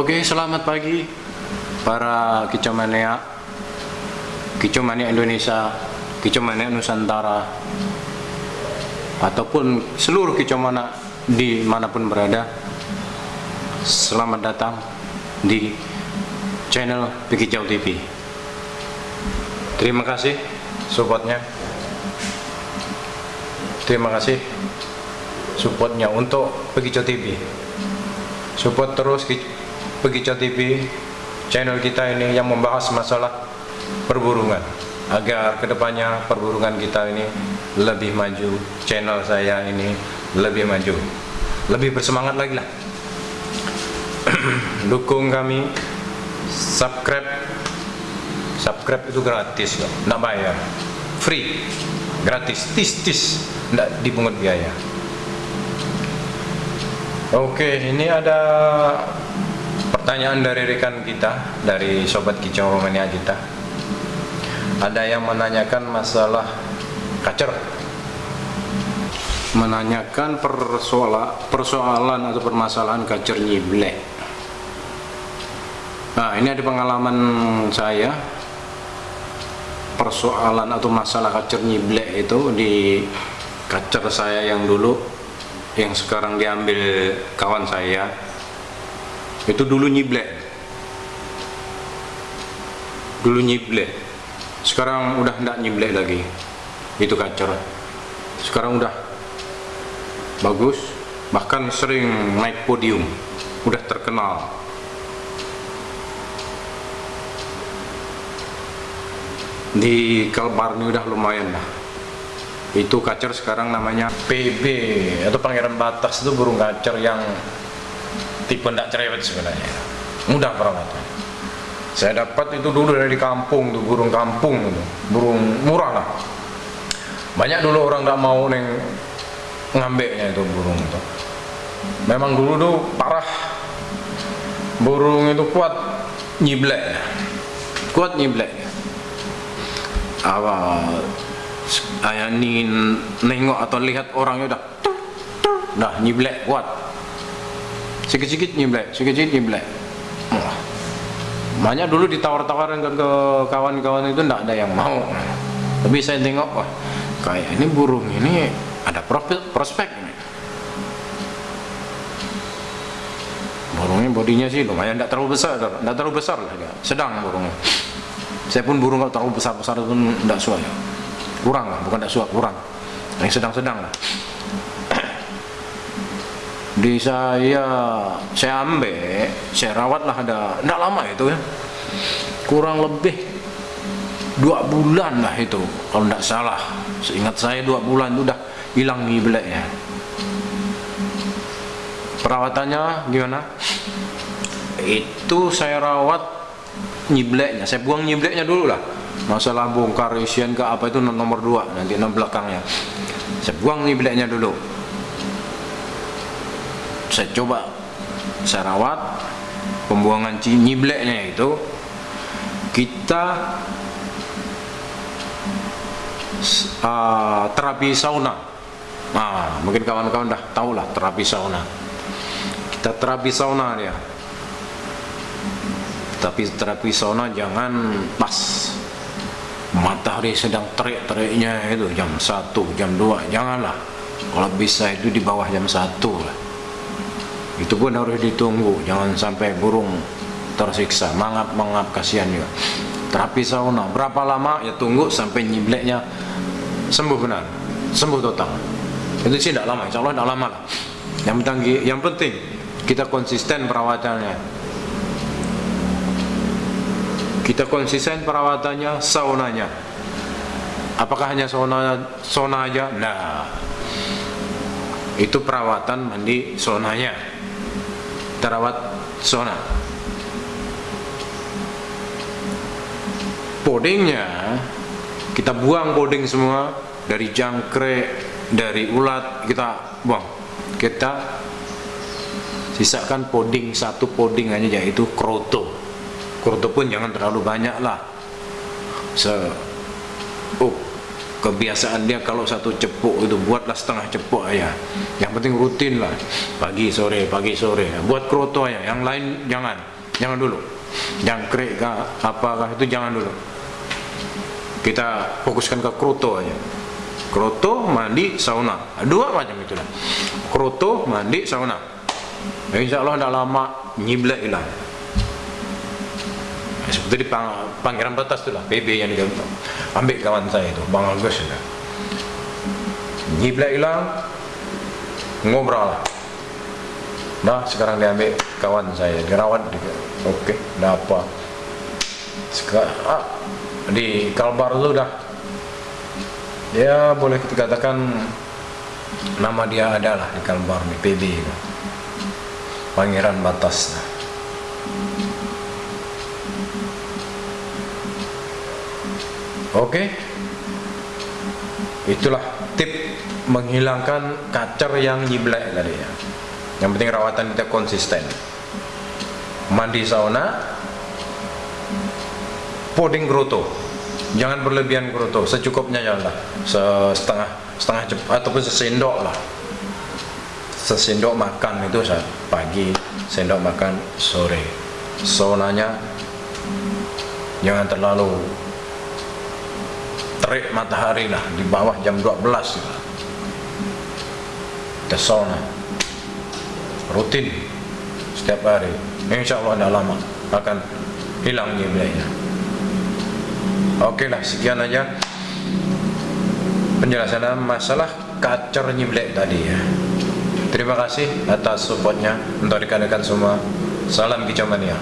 Oke, selamat pagi para kicomania, kicomania Indonesia, kicomania Nusantara, ataupun seluruh kicomana di mana pun berada. Selamat datang di channel Pikijau TV. Terima kasih supportnya. Terima kasih supportnya untuk Pikijau TV. Support terus Pikijau TV channel kita ini yang membahas masalah perburungan. Agar ke depannya perburungan kita ini lebih maju channel saya ini lebih maju. Lebih bersemangat lagi lah. Dukung kami. Subscribe. Subscribe itu gratis loh. Nggak bayar. Free. Gratis. Tis tis. Nggak dipungut biaya. Oke ini ada pertanyaan dari rekan kita dari sobat kicau mania kita ada yang menanyakan masalah kacer menanyakan persoalan persoalan atau permasalahan kacer nyiblek. Nah ini ada pengalaman saya. Persoalan atau masalah kacer nyiblek itu di kacer saya yang dulu yang sekarang diambil kawan saya itu dulu nyiblek dulu nyiblek sekarang udah tidak nyiblek lagi. Itu kacer sekarang udah bagus bahkan sering naik podium. Udah terkenal. Di Kalbar ini udah lumayan lah. Itu kacer sekarang namanya PB atau Pangeran Batas itu burung kacer yang tipe ndak cerewet sebenarnya. Mudah perawatan. Saya dapat itu dulu dari kampung tuh burung kampung itu burung murah lah. Banyak dulu orang nggak mau neng ngambeknya itu burung itu. Memang dulu tuh parah. Burung itu kuat nyiblek. Kuat nyiblek. Apa ayah nengok atau lihat orangnya udah dah nyiblek kuat sikit-sikit nyiblek sikit-sikit nyiblek. Wah. banyak dulu ditawar-tawaran ke kawan-kawan itu tidak ada yang mau. Tapi saya tengok wah kayak ini burung ini ada prospek burungnya bodinya sih lumayan tidak terlalu besar tidak terlalu besar lah sedang burungnya. Saya pun burung kalau terlalu besar-besar pun tidak suka kurang lah bukan tidak suka kurang. Yang sedang-sedang lah di saya saya ambil saya rawat lah ada tidak lama itu ya. Kurang lebih dua bulan lah itu kalau tidak salah. Seingat saya dua bulan itu udah hilang nyibleknya perawatannya gimana? Itu saya rawat nyibleknya saya buang nyibleknya dulu lah. Masalah bongkar isian ke apa itu nomor dua nanti nomor belakangnya. Saya buang nyibleknya dulu saya coba saya rawat pembuangan nyibleknya itu kita uh, terapi sauna. Nah mungkin kawan-kawan dah tahu lah terapi sauna. Kita terapi sauna dia. Tapi terapi sauna jangan pas. Matahari sedang terik-teriknya itu jam 1 jam 2 janganlah. Kalau bisa itu di bawah jam 1 lah itu pun harus ditunggu jangan sampai burung tersiksa. Mangap-mangap kasihan juga. Terapi sauna berapa lama? Ya tunggu sampai nyibleknya sembuh benar sembuh total. Itu sih tidak lama insya Allah tidak lama lah. Yang penting, yang penting kita konsisten perawatannya. Kita konsisten perawatannya saunanya. Apakah hanya sauna sauna aja? Nah itu perawatan mandi saunanya terawat sauna podingnya kita buang poding semua dari jangkrik dari ulat kita buang. Kita sisakan poding satu poding aja yaitu kroto. Kroto pun jangan terlalu banyak lah. Se oh, kebiasaan dia kalau satu cepuk itu buatlah setengah cepuk aja. Yang penting rutin lah. Pagi sore pagi sore. Buat kroto aja. Yang lain jangan. Jangan dulu. Jangkrik kah apakah itu jangan dulu. Kita fokuskan ke kroto aja. Kroto mandi sauna. Dua macam itulah kroto mandi sauna. Insya Allah tidak lama nyiblek hilang seperti pang, Pangeran Batas itulah PB yang dia ambil kawan saya itu Bang Agus itu nyiblek hilang ngobrol nah sekarang dia ambil kawan saya dirawat juga. Oke okay, apa. Sekarang ah, di Kalbar itu udah ya boleh kita katakan nama dia adalah di Kalbar di PB itu Pangeran Batas. Oke. Itulah tip menghilangkan kacer yang nyiblek tadi ya. Yang penting rawatan kita konsisten. Mandi sauna, poding groto. Jangan berlebihan groto, secukupnya janganlah. Setengah setengah cepat ataupun sesendok lah. Sesendok makan itu saat pagi, sendok makan sore. Saunanya jangan terlalu terik matahari lah di bawah jam 12 gitu. kita sauna rutin. Setiap hari. Insya Allah tidak lama akan hilang nyibleknya oke lah sekian aja penjelasan masalah kacer nyiblek tadi ya. Terima kasih atas supportnya untuk rekan-rekan semua. Salam kicau mania